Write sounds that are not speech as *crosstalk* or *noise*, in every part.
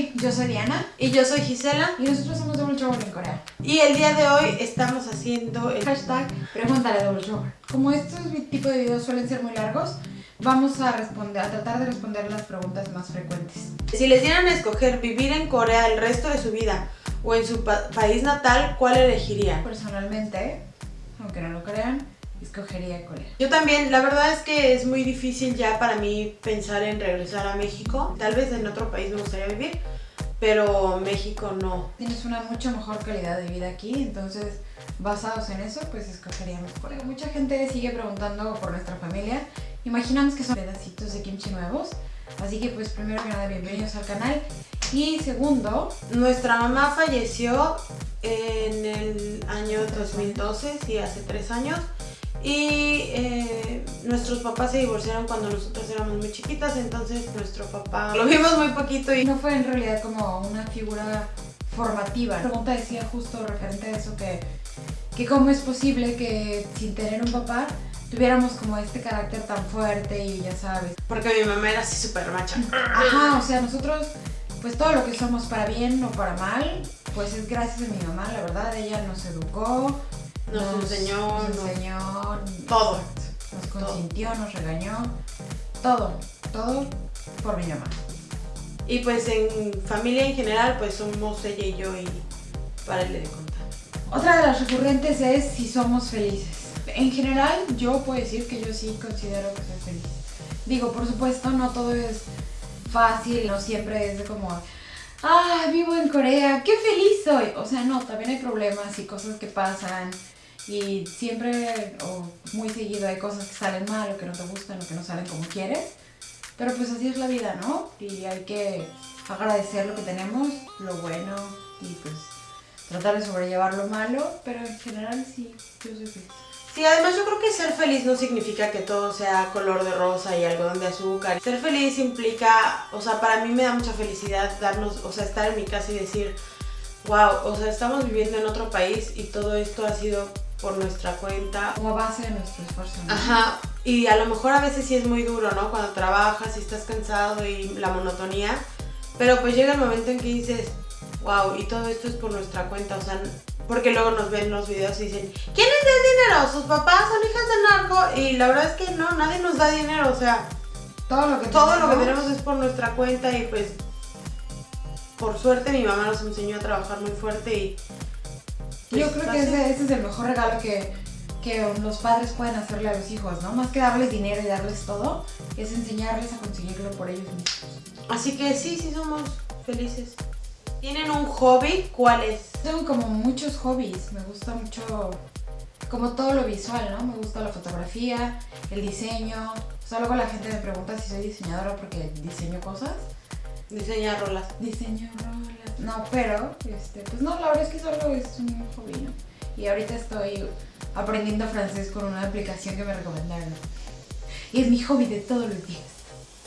Hey, yo soy Diana. Y yo soy Gisela. Y nosotros somos Double Trouble en Corea. Y el día de hoy estamos haciendo el hashtag Pregúntale Double Trouble. Como estos tipos de videos suelen ser muy largos, vamos a, responder, a tratar de responder las preguntas más frecuentes. Si les dieran a escoger vivir en Corea el resto de su vida o en su país natal, ¿cuál elegirían? Personalmente, aunque no lo crean, escogería Corea. Yo también, la verdad es que es muy difícil ya para mí pensar en regresar a México. Tal vez en otro país me gustaría vivir, pero México no. Tienes una mucho mejor calidad de vida aquí, entonces basados en eso, pues escogeríamos Corea. Mucha gente sigue preguntando por nuestra familia. Imaginamos que son pedacitos de kimchi nuevos. Así que pues primero que nada, bienvenidos al canal. Y segundo, nuestra mamá falleció en el año 2012, sí, hace tres años. Y eh, nuestros papás se divorciaron cuando nosotros éramos muy chiquitas, entonces nuestro papá lo vimos muy poquito y... No fue en realidad como una figura formativa. La pregunta decía justo referente a eso que, que cómo es posible que sin tener un papá tuviéramos como este carácter tan fuerte y ya sabes. Porque mi mamá era así súper macha. Ajá, o sea, nosotros pues todo lo que somos para bien o para mal, pues es gracias a mi mamá, la verdad, ella nos educó, nos, enseñó, nos enseñó todo. Nos consintió, nos regañó, todo, todo por mi mamá. Y pues en familia en general, pues somos ella y yo y para de contar. Otra de las recurrentes es si somos felices. En general, yo puedo decir que yo sí considero que soy feliz. Digo, por supuesto, no todo es fácil, no siempre es como, ah, vivo en Corea, qué feliz soy. O sea, no, también hay problemas y cosas que pasan y siempre o muy seguido hay cosas que salen mal o que no te gustan o que no salen como quieres. Pero pues así es la vida, ¿no? Y hay que agradecer lo que tenemos, lo bueno y pues tratar de sobrellevar lo malo, pero en general sí, yo soy feliz. Sí, además yo creo que ser feliz no significa que todo sea color de rosa y algodón de azúcar. Ser feliz implica, o sea, para mí me da mucha felicidad darnos, o sea, estar en mi casa y decir, wow, o sea, estamos viviendo en otro país y todo esto ha sido por nuestra cuenta. Como base de nuestro esfuerzo. Ajá, y a lo mejor a veces sí es muy duro, ¿no? Cuando trabajas y estás cansado y la monotonía, pero pues llega el momento en que dices, wow, y todo esto es por nuestra cuenta, o sea, porque luego nos ven los videos y dicen, ¿quién es de dinero? ¿Sus papás son hijas de narco? Y la verdad es que no, nadie nos da dinero, o sea, todo lo que, todo lo que tenemos es por nuestra cuenta y pues por suerte mi mamá nos enseñó a trabajar muy fuerte y yo creo que ese, es el mejor regalo que, los padres pueden hacerle a los hijos, ¿no? Más que darles dinero y darles todo, es enseñarles a conseguirlo por ellos mismos. Así que sí, sí somos felices. ¿Tienen un hobby? ¿Cuál es? Tengo como muchos hobbies. Me gusta mucho como todo lo visual, ¿no? Me gusta la fotografía, el diseño. O sea, luego la gente me pregunta si soy diseñadora porque diseño cosas. Diseña rolas. Diseño rolas. No, pero, este, pues no, la verdad es que solo es un hobby, ¿no? Y ahorita estoy aprendiendo francés con una aplicación que me recomendaron. Y es mi hobby de todos los días.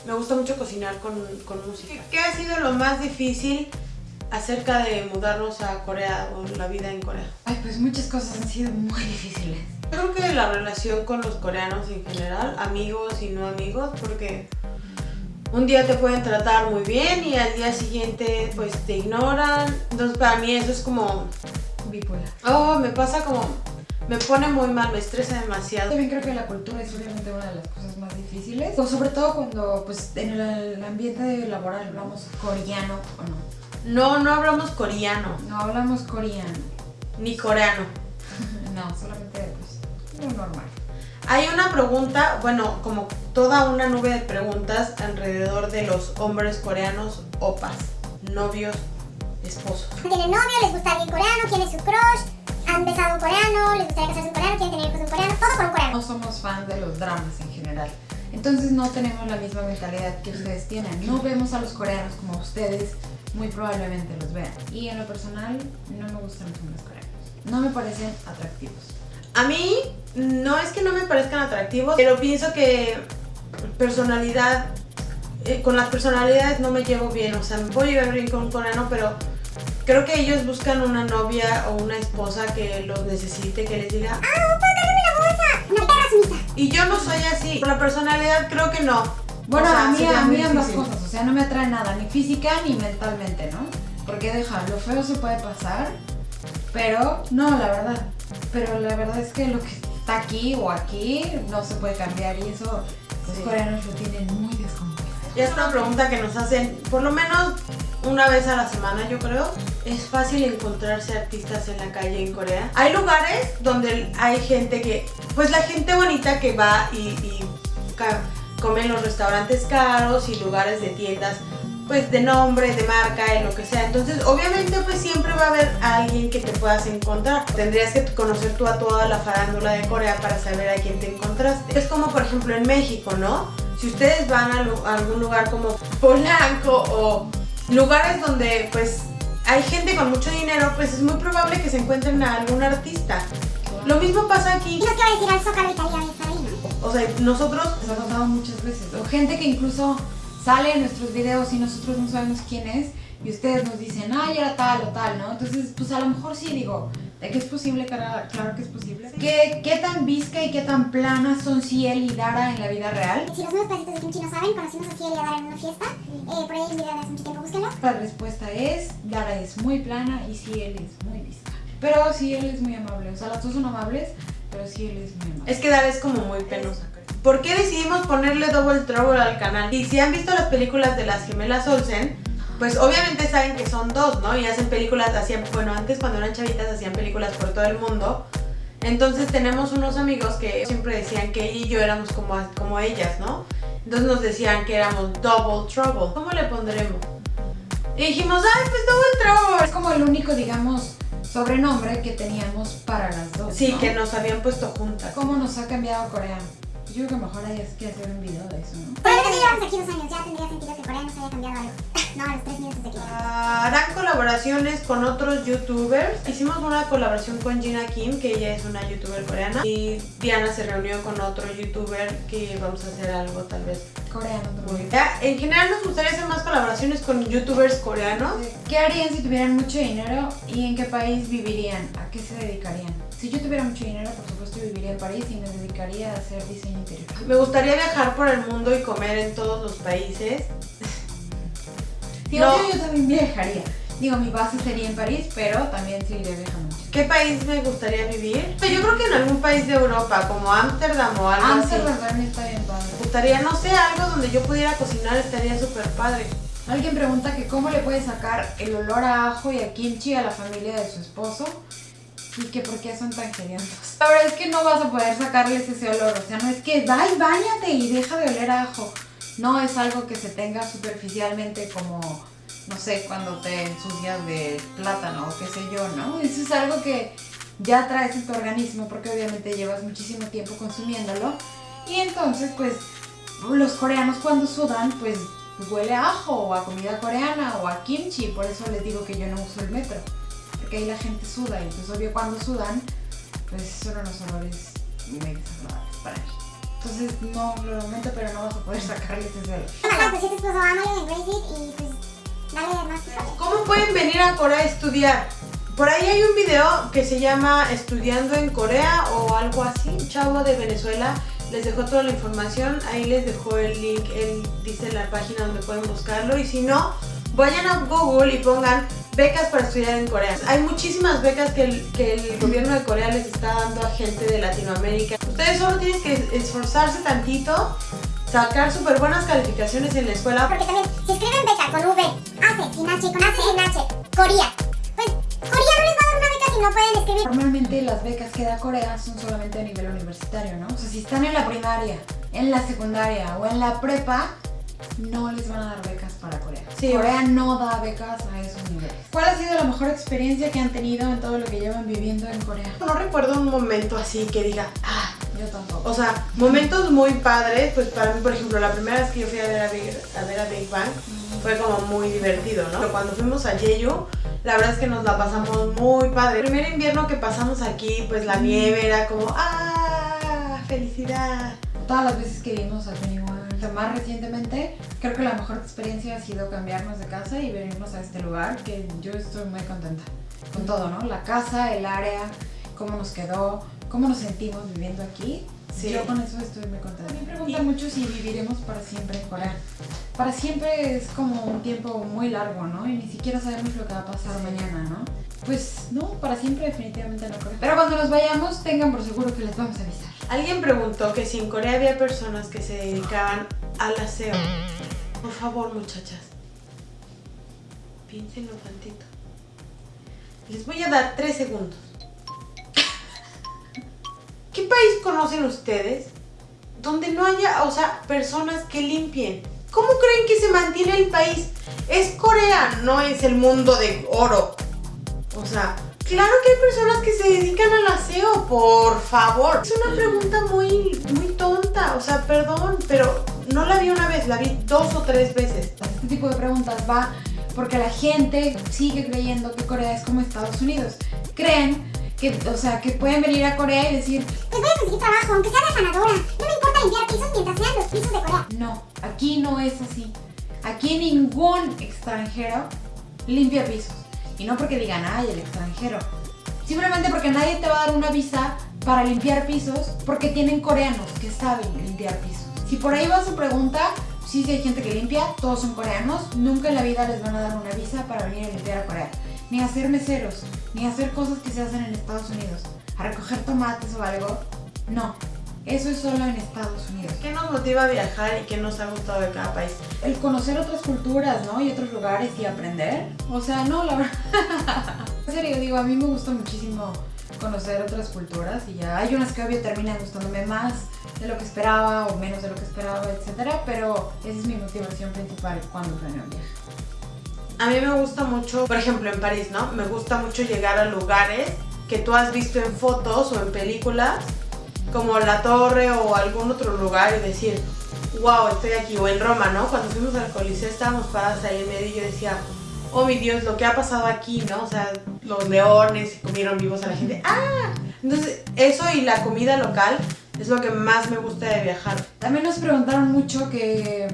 Me gusta mucho cocinar con, música. ¿Qué ha sido lo más difícil acerca de mudarnos a Corea o la vida en Corea? Ay, pues muchas cosas han sido muy difíciles. Creo que la relación con los coreanos en general, amigos y no amigos, porque un día te pueden tratar muy bien y al día siguiente pues te ignoran. Entonces para mí eso es como... Bipolar. Oh, me pasa como... Me pone muy mal, me estresa demasiado. También creo que la cultura es obviamente una de las cosas más difíciles. O sobre todo cuando pues en el ambiente laboral hablamos coreano o no. No, no hablamos coreano. No hablamos coreano. Ni coreano. *laughs* no, solamente pues lo normal. Hay una pregunta, bueno, como toda una nube de preguntas alrededor de los hombres coreanos opas, novios, esposos. ¿Tienen novio? ¿Les gusta alguien coreano? ¿Quién es su crush? ¿Han besado un coreano? ¿Les gustaría casarse un coreano? ¿Quieren tener hijos un coreano? Todo con un coreano. No somos fans de los dramas en general. Entonces no tenemos la misma mentalidad que ustedes tienen. No vemos a los coreanos como ustedes muy probablemente los vean. Y en lo personal no me gustan los hombres coreanos. No me parecen atractivos. A mí no es que no me parezcan atractivos, pero pienso que personalidad, eh, con las personalidades no me llevo bien. O sea, me puedo llevar bien con un coreano, pero creo que ellos buscan una novia o una esposa que los necesite, que les diga ¡Ah, un la bolsa! ¡Una perra sumisa! Y yo no soy así. Con la personalidad creo que no. Bueno, O sea, a mí, a mí ambas cosas, o sea, no me atrae nada, ni física ni mentalmente, ¿no? Porque deja, lo feo se puede pasar, pero no, la verdad. Pero la verdad es que lo que está aquí o aquí no se puede cambiar y eso los Sí. coreanos lo tienen muy descompuesto. Ya es una pregunta que nos hacen por lo menos una vez a la semana, yo creo. Es fácil encontrarse artistas en la calle en Corea. Hay lugares donde hay gente que, pues la gente bonita que va y, y come en los restaurantes caros y lugares de tiendas, pues de nombre, de marca, y lo que sea. Entonces, obviamente, pues siempre va a haber alguien que te puedas encontrar. Tendrías que conocer tú a toda la farándula de Corea para saber a quién te encontraste. Es como, por ejemplo, en México, ¿no? Si ustedes van a, algún lugar como Polanco o lugares donde pues hay gente con mucho dinero, pues es muy probable que se encuentren a algún artista. Lo mismo pasa aquí. Y no quiero decir al Zócalo. O sea, nosotros Nos ha pasado muchas veces. O gente que incluso sale en nuestros videos y nosotros no sabemos quién es y ustedes nos dicen, ay, era tal o tal, ¿no? Entonces, pues a lo mejor sí digo, ¿de qué es posible? Claro, claro que es posible. ¿Qué, ¿Qué tan visca y qué tan plana son Ciel y Dara en la vida real? Si los nuevos pedacitos de kimchi no saben, conocimos a Ciel y a Dara en una fiesta. Eh, por ahí hay un video de hace mucho tiempo, búsquenlo. La respuesta es, Dara es muy plana y Ciel es muy visca. Pero Ciel es muy amable, o sea, las dos son amables, pero Ciel es muy amable. es que Dara es como muy penosa. ¿Por qué decidimos ponerle Double Trouble al canal? Y si han visto las películas de las gemelas Olsen, pues obviamente saben que son dos, ¿no? Y hacen películas, hacían, bueno, antes cuando eran chavitas hacían películas por todo el mundo. Entonces tenemos unos amigos que siempre decían que ella y yo éramos como, como ellas, ¿no? Entonces nos decían que éramos Double Trouble. ¿Cómo le pondremos? Y dijimos, ay, pues Double Trouble. Es como el único, digamos, sobrenombre que teníamos para las dos. Sí, ¿no? que nos habían puesto juntas. ¿Cómo nos ha cambiado Corea? Yo creo que mejor hay que hacer un video de eso, ¿no? Por ahí que llevamos aquí dos años, ya tendría sentido que Corea nos haya cambiado algo. *laughs* no, a los tres minutos de. Ah, Harán colaboraciones con otros youtubers. Hicimos una colaboración con Gina Kim, que ella es una youtuber coreana. Y Diana se reunió con otro youtuber que vamos a hacer algo tal vez Coreano también. Ya, En general nos gustaría hacer más colaboraciones con youtubers coreanos. ¿Qué harían si tuvieran mucho dinero y en qué país vivirían? ¿A qué se dedicarían? Si yo tuviera mucho dinero, por supuesto viviría en París y me dedicaría a hacer diseño interior. Me gustaría viajar por el mundo y comer en todos los países. No. obvio, yo también viajaría. Digo, mi base sería en París, pero también sí iría viajando mucho. ¿Qué país me gustaría vivir? Yo creo que en algún país de Europa, como Ámsterdam o algo así. Amsterdam también está bien padre. Me gustaría, no sé, algo donde yo pudiera cocinar estaría súper padre. Alguien pregunta que cómo le puede sacar el olor a ajo y a kimchi a la familia de su esposo y que por qué son tan hediondos. La verdad es que no vas a poder sacarles ese olor, o sea, no es que ay, bañate y deja de oler a ajo. No es algo que se tenga superficialmente como, no sé, cuando te ensucias de plátano o qué sé yo, ¿no? Eso es algo que ya traes en tu organismo porque obviamente llevas muchísimo tiempo consumiéndolo y entonces pues los coreanos cuando sudan pues huele a ajo o a comida coreana o a kimchi, por eso les digo que yo no uso el metro, porque ahí la gente suda y pues obvio cuando sudan pues son unos olores muy desagradables para mí. Entonces no lo lamento pero no vas a poder sacarles ese *laughs* pues pues tiempo. ¿Cómo pueden venir a Corea a estudiar? Por ahí hay un video que se llama Estudiando en Corea o algo así. Un chavo de Venezuela les dejó toda la información. Ahí les dejó el link. Él dice la página donde pueden buscarlo. Y si no, vayan a Google y pongan becas para estudiar en Corea. Hay muchísimas becas que el, que el gobierno de Corea les está dando a gente de Latinoamérica. Ustedes solo tienen que esforzarse tantito, sacar súper buenas calificaciones en la escuela. Porque también, si escriben beca con V, hace, sin H, con H, sin H, Corea, pues Corea no les va a dar una beca si no pueden escribir. Normalmente las becas que da Corea son solamente a nivel universitario, ¿no? O sea, si están en la primaria, en la secundaria o en la prepa, no les van a dar becas para Corea. Sí. Corea no da becas a esos niveles. ¿Cuál ha sido la mejor experiencia que han tenido en todo lo que llevan viviendo en Corea? No recuerdo un momento así que diga, ah, Yo tampoco. o sea, momentos muy padres, pues para mí, por ejemplo, la primera vez que yo fui a ver a Big, a ver a Big Bang fue como muy divertido, ¿no? Pero cuando fuimos a Jeju, la verdad es que nos la pasamos muy padre. El primer invierno que pasamos aquí, pues la nieve era como, ah, felicidad. Todas las veces que vimos a 21, más recientemente, creo que la mejor experiencia ha sido cambiarnos de casa y venirnos a este lugar, que yo estoy muy contenta con todo, ¿no? La casa, el área, cómo nos quedó, cómo nos sentimos viviendo aquí. Sí. Yo con eso estoy muy contenta. Me preguntan mucho si viviremos para siempre en Corea. Para siempre es como un tiempo muy largo, ¿no? Y ni siquiera sabemos lo que va a pasar mañana, ¿no? Pues no, para siempre definitivamente no Corea. Pero cuando nos vayamos, tengan por seguro que les vamos a avisar. Alguien preguntó que si en Corea había personas que se dedicaban al aseo. Por favor, muchachas. Piénsenlo tantito. Les voy a dar tres segundos. ¿Qué país conocen ustedes donde no haya, o sea, personas que limpien? ¿Cómo creen que se mantiene el país? Es Corea, no es el mundo de oro. O sea, claro que hay personas que se dedican al aseo, por favor. Es una pregunta muy, muy tonta, o sea, perdón, pero no la vi una vez, la vi dos o tres veces. Este tipo de preguntas va porque la gente sigue creyendo que Corea es como Estados Unidos. Creen que, o sea, que pueden venir a Corea y decir, Pues voy a conseguir trabajo, aunque sea de afanadora. No me importa limpiar pisos mientras sean los pisos de Corea. no, aquí no es así. Aquí ningún extranjero limpia pisos. Y no porque digan, ay, el extranjero. Simplemente porque nadie te va a dar una visa para limpiar pisos porque tienen coreanos que saben limpiar pisos. Si por ahí va su pregunta, sí, sí hay gente que limpia, todos son coreanos, nunca en la vida les van a dar una visa para venir a limpiar a Corea. Ni a hacer meseros, ni hacer cosas que se hacen en Estados Unidos. A recoger tomates o algo. No, eso es solo en Estados Unidos. ¿Qué nos motiva a viajar y qué nos ha gustado de cada país? El conocer otras culturas, ¿no? Y otros lugares y aprender. O sea, no, la verdad. *laughs* en serio, digo, a mí me gusta muchísimo conocer otras culturas y ya hay unas que obvio terminan gustándome más de lo que esperaba o menos de lo que esperaba, etcétera, pero esa es mi motivación principal cuando planeo un viaje. A mí me gusta mucho, por ejemplo en París, ¿no? Me gusta mucho llegar a lugares que tú has visto en fotos o en películas, como la torre o algún otro lugar y decir, wow, estoy aquí. O en Roma, ¿no? Cuando fuimos al Coliseo estábamos paradas ahí en medio y yo decía, oh mi Dios, lo que ha pasado aquí, ¿no? O sea, los leones comieron vivos a la gente. ¡Ah! Entonces, eso y la comida local es lo que más me gusta de viajar. También nos preguntaron mucho que,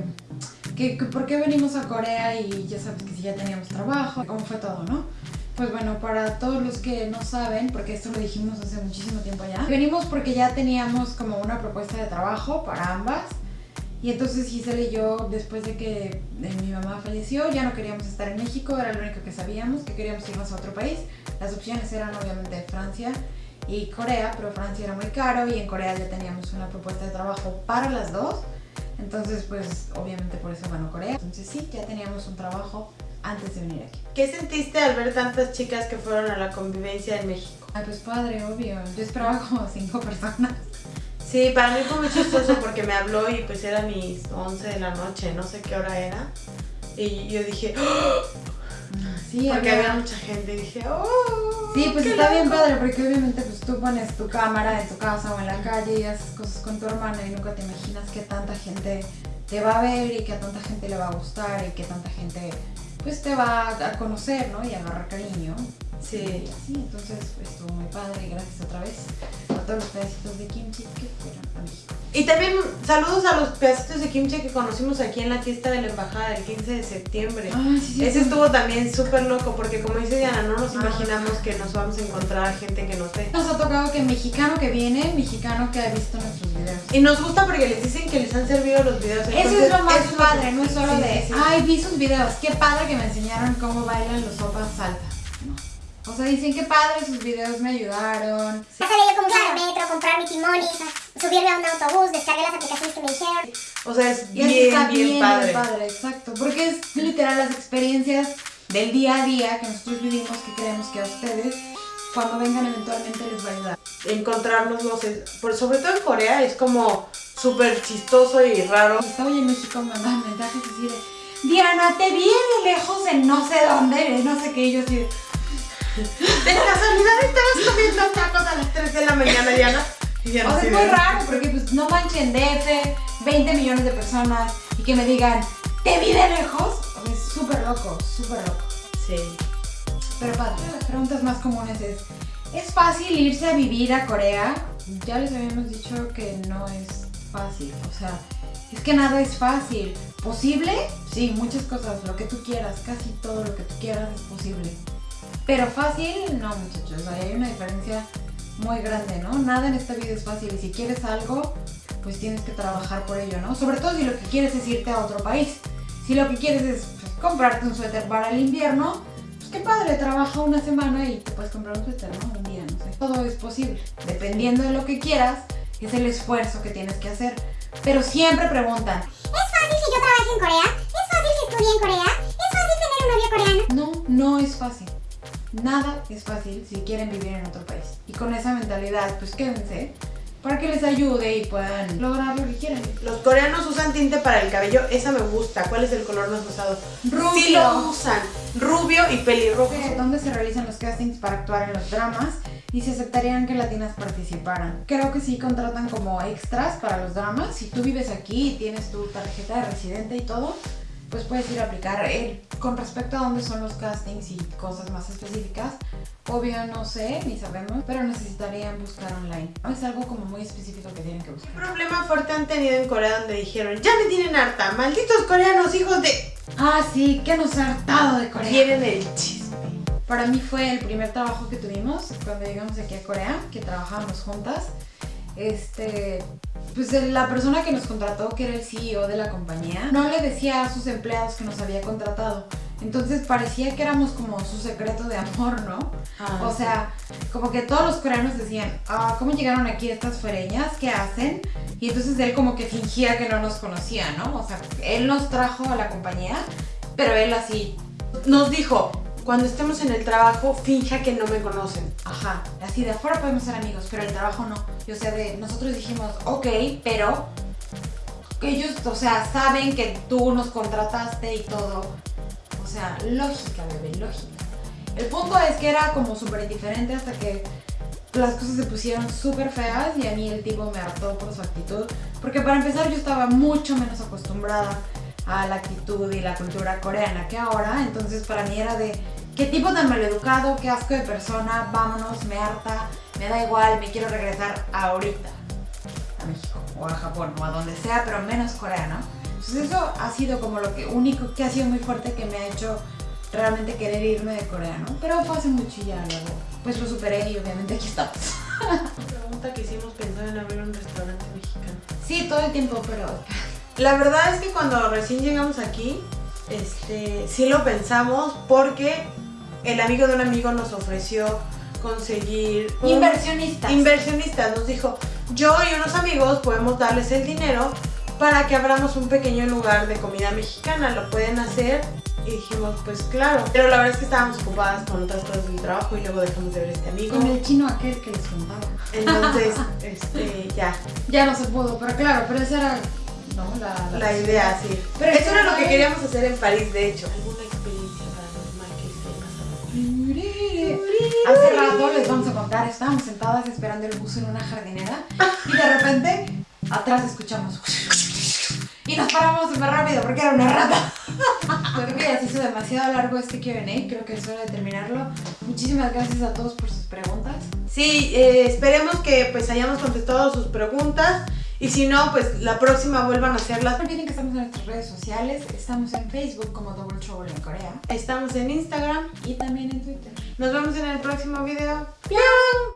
que, que por qué venimos a Corea y ya sabes que si ya teníamos trabajo, cómo fue todo, ¿no? Pues bueno, para todos los que no saben, porque esto lo dijimos hace muchísimo tiempo ya, venimos porque ya teníamos como una propuesta de trabajo para ambas. Y entonces Giselle y yo, después de que mi mamá falleció, ya no queríamos estar en México, era lo único que sabíamos, que queríamos irnos a otro país. Las opciones eran obviamente Francia y Corea, pero Francia era muy caro y en Corea ya teníamos una propuesta de trabajo para las dos. Entonces, pues obviamente por eso ganó Corea. Entonces sí, ya teníamos un trabajo antes de venir aquí. ¿Qué sentiste al ver tantas chicas que fueron a la convivencia en México? Ay, pues padre, obvio. Yo esperaba como cinco personas. Sí, para mí fue muy chistoso porque me habló y pues eran mis 11 de la noche, no sé qué hora era. Y yo dije, ¡Oh! Sí, porque había- mucha gente y dije, ¡oh! Sí, pues está bien loco". padre porque obviamente pues tú pones tu cámara en tu casa o en la calle y haces cosas con tu hermana y nunca te imaginas que tanta gente te va a ver y que a tanta gente le va a gustar y que tanta gente pues te va a conocer, ¿no? Y a agarrar cariño. Sí. Y así, entonces pues, estuvo muy padre y gracias otra vez a todos los pedacitos de kimchi que fueron a México. Y también saludos a los pedacitos de kimchi que conocimos aquí en la fiesta de la embajada el 15 de septiembre. Ay, sí, sí, Ese sí. estuvo también súper loco porque como dice Diana, no nos Ah. imaginamos que nos vamos a encontrar a gente que nos ve. Nos ha tocado que mexicano que viene, mexicano que ha visto nuestros videos. Y nos gusta porque les dicen que les han servido los videos. Eso entonces, es lo más eso padre, no es solo sí, de, sí, sí. ay, vi sus videos, qué padre que me enseñaron cómo bailan los sopas salsa. No. O sea, dicen qué padre, sus videos me ayudaron. Ya sabía yo cómo usar el metro, comprar mi timón y subirme a un autobús, descargué las aplicaciones que me dijeron. O sea, es bien, está bien, bien, padre. padre, exacto. Porque es literal las experiencias del día a día que nosotros vivimos que creemos que a ustedes, cuando vengan eventualmente, les va a ayudar. Encontrarnos los... Por, sobre todo en Corea es como súper chistoso y raro. Estaba en México me mandaban mensajes así de Diana, te vi de lejos en no sé dónde, no sé qué, y yo así de, *laughs* De casualidad estabas comiendo tacos a las 3 de la mañana, Diana. Y O sea, es de- muy raro porque pues no manchen DF, 20 millones de personas y que me digan, te vi de lejos. O sea, es súper loco, súper loco. Sí. Pero padre, las preguntas más comunes es, ¿es fácil irse a vivir a Corea? Ya les habíamos dicho que no es fácil, o sea, es que nada es fácil. ¿Posible? Sí, muchas cosas, lo que tú quieras, casi todo lo que tú quieras es posible. Pero fácil, no muchachos, hay una diferencia muy grande, ¿no? Nada en esta vida es fácil y si quieres algo, pues tienes que trabajar por ello, ¿no? Sobre todo si lo que quieres es irte a otro país. Si lo que quieres es pues, comprarte un suéter para el invierno, pues qué padre, trabaja una semana y te puedes comprar un suéter, ¿no? Un día, no sé. Todo es posible. Dependiendo de lo que quieras, es el esfuerzo que tienes que hacer. Pero siempre preguntan, ¿Es fácil que yo trabaje en Corea? ¿Es fácil que estudie en Corea? ¿Es fácil tener un novio coreano? no, no es fácil. Nada es fácil si quieren vivir en otro país. Y con esa mentalidad, pues quédense para que les ayude y puedan lograr lo que quieran. Los coreanos usan tinte para el cabello, esa me gusta. ¿Cuál es el color más usado? Rubio. Sí lo usan, rubio y pelirrojo. ¿Dónde se realizan los castings para actuar en los dramas? Y si aceptarían que latinas participaran. Creo que sí contratan como extras para los dramas. Si tú vives aquí y tienes tu tarjeta de residente y todo, pues puedes ir a aplicar. Eh, con respecto a dónde son los castings y cosas más específicas, obvio no sé, ni sabemos, pero necesitarían buscar online. Es algo como muy específico que tienen que buscar. ¿Qué problema fuerte han tenido en Corea donde dijeron, ya me tienen harta, malditos coreanos, hijos de... Ah, sí, que nos ha hartado de Corea. Quieren el chisme. Para mí fue el primer trabajo que tuvimos cuando llegamos aquí a Corea, que trabajábamos juntas. Este, pues la persona que nos contrató, que era el CEO de la compañía, no le decía a sus empleados que nos había contratado. Entonces parecía que éramos como su secreto de amor, ¿no? Ah, o sea, como que todos los coreanos decían, ah, ¿cómo llegaron aquí estas fereñas? ¿Qué hacen? Y entonces él como que fingía que no nos conocía, ¿no? O sea, él nos trajo a la compañía, pero él así, Nos dijo, cuando estemos en el trabajo, finja que no me conocen. Ajá, así de afuera podemos ser amigos, pero el trabajo no. Y, o sea, de, nosotros dijimos, ok, pero ellos, o sea, saben que tú nos contrataste y todo. O sea, lógica, bebé, lógica. El punto es que era como súper indiferente hasta que las cosas se pusieron súper feas y a mí el tipo me hartó por su actitud. Porque para empezar yo estaba mucho menos acostumbrada a la actitud y la cultura coreana que ahora. Entonces para mí era de, qué tipo tan maleducado, qué asco de persona, vámonos, me harta, me da igual, me quiero regresar ahorita a México o a Japón o a donde sea, pero menos coreano. Entonces eso ha sido como lo que único que ha sido muy fuerte que me ha hecho realmente querer irme de Corea, ¿no? Pero fue hace mucho ya luego, pues lo superé y obviamente aquí estamos. Pregunta que hicimos pensando en abrir un restaurante mexicano. Sí, todo el tiempo, pero La verdad es que cuando recién llegamos aquí, este, sí lo pensamos porque el amigo de un amigo nos ofreció conseguir un- inversionistas. inversionistas. Nos dijo, yo y unos amigos podemos darles el dinero para que abramos un pequeño lugar de comida mexicana. ¿Lo pueden hacer? Y dijimos, pues claro. Pero la verdad es que estábamos ocupadas con otras cosas del trabajo y luego dejamos de ver a este amigo. con el chino aquel que les contaba. Entonces, *laughs* este, ya, Ya no se pudo, pero claro, pero esa era no, la, la idea, sí. Pero Eso era lo que queríamos hacer en París, de hecho. ¿Alguna experiencia paranormal que esté pasando? Hace rato les vamos a contar, estábamos sentadas esperando el bus en una jardinera y de repente atrás escuchamos y nos paramos súper rápido porque era una rata. Creo que ya se hizo demasiado largo este Q&A, creo que es hora de terminarlo. Muchísimas gracias a todos por sus preguntas. Sí, eh, esperemos que pues hayamos contestado sus preguntas y si no, pues la próxima vuelvan a No hacerlas. olviden que estamos en nuestras redes sociales, estamos en Facebook como Double Trouble en Corea Estamos en Instagram. y también en Twitter. Nos vemos en el próximo video. ¡Piau!